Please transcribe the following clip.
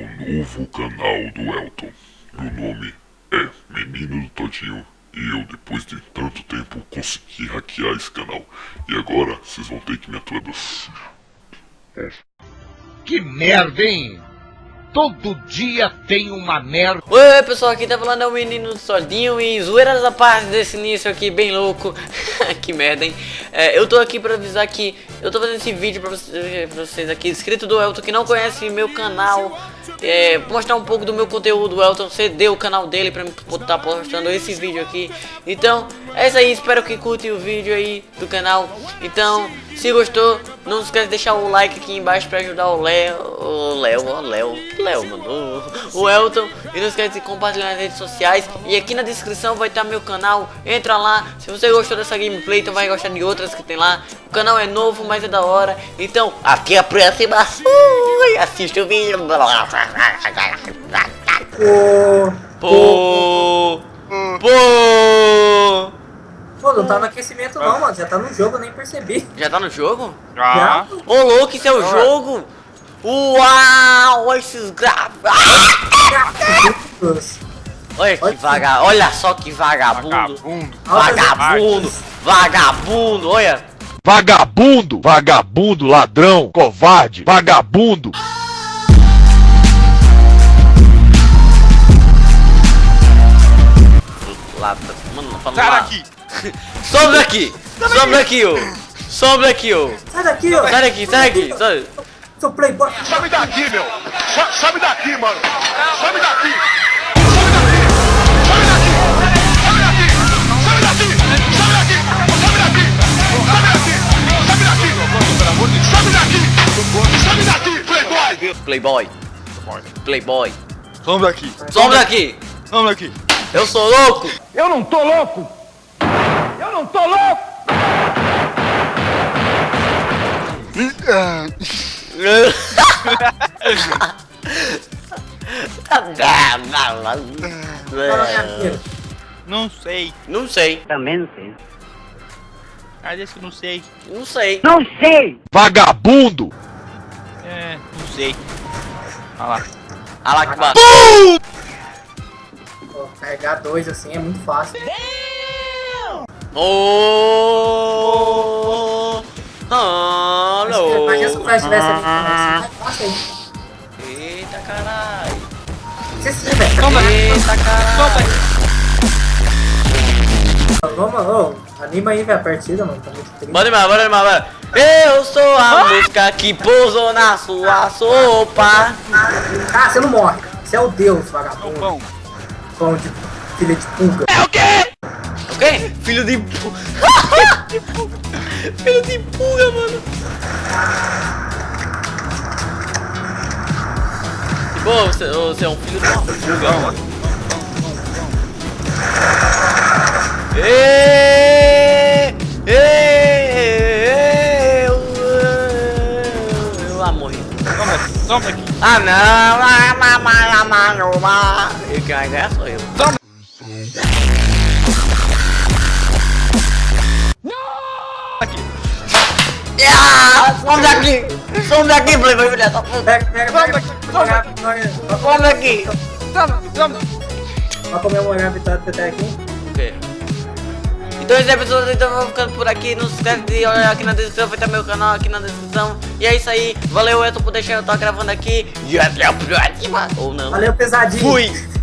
Ao novo canal do Elton. Meu nome é Menino do Todinho e eu, depois de tanto tempo, consegui hackear esse canal. E agora vocês vão ter que me aturar. Que merda, hein? Todo dia tem uma merda. Oi pessoal, aqui tá falando é o menino sozinho e zoeiras da parte desse início aqui bem louco Que merda hein é, Eu tô aqui pra avisar que eu tô fazendo esse vídeo pra vocês, pra vocês aqui Inscrito do Elton que não conhece meu canal é, Mostrar um pouco do meu conteúdo O Elton cedeu o canal dele pra estar tá postando esse vídeo aqui Então é isso aí, espero que curtem o vídeo aí do canal Então se gostou, não esquece de deixar o like aqui embaixo pra ajudar o Léo O Léo, o Léo Léo, mano, o, Elton. E não esquece de compartilhar nas redes sociais. E aqui na descrição vai estar meu canal. Entra lá. Se você gostou dessa gameplay, então vai gostar de outras que tem lá. O canal é novo, mas é da hora. Então, aqui é a próxima. Ui, assiste o vídeo. Pô. Pô. Pô, não tá no aquecimento não, mano. Já tá no jogo, eu nem percebi. Já tá no jogo? Já. Ô, louco, isso é o jogo? Uau, esses gráficos. Olha que vaga, olha só que vagabundo. Vagabundo. Vagabundo. Vagabundo, olha. Vagabundo, vagabundo, ladrão, covarde, vagabundo. Mano, Sai daqui. Some daqui. Some daqui, ô. Some daqui, ô. Sai daqui, ô. Sai daqui, sai daqui. Sai. Seu playboy. Sobe daqui, meu. Sobe daqui, mano. Sobe daqui. Playboy. Playboy. Some daqui. Some daqui. Some daqui. Eu sou louco. Eu não tô louco. Eu não tô louco. Não sei. Não sei. Também não sei. Ah, desse que não sei. Não sei. Não sei! Vagabundo! É, não sei. Olha lá. Olha lá que bata. Carregar dois assim é muito fácil. Oh! Alô! Imagina se o Flash tivesse ali. Fácil aí. Eita caralho! Velho. Eita caralho! Vamos, ô, anima aí, velho, a partida, mano. Tá muito triste. Bora animar, bora animar, bora! Eu sou a mosca que pousou na sua sopa! Ah, você não morre. Você é o deus, vagabundo. Pão. Pão de filha de pulga. É o quê? O quê? Filho de pu... Filho de pulga, mano! Pô, você, você é um filho de uma pulga, mano. Ê, toma aqui. Ah não, ah, ma, ma, ma, ma, ma. E quem vai ganhar sou eu. Toma. Aqui. Ah, some daqui! Some daqui, Playboy, filha da puta! Pega, Então é pessoas, então eu vou ficando por aqui, não se esquece de olhar aqui na descrição, vai estar meu canal aqui na descrição. E é isso aí, valeu Elton por deixar eu estar gravando aqui. E até a próxima, ou não. Valeu, pesadinho. Fui!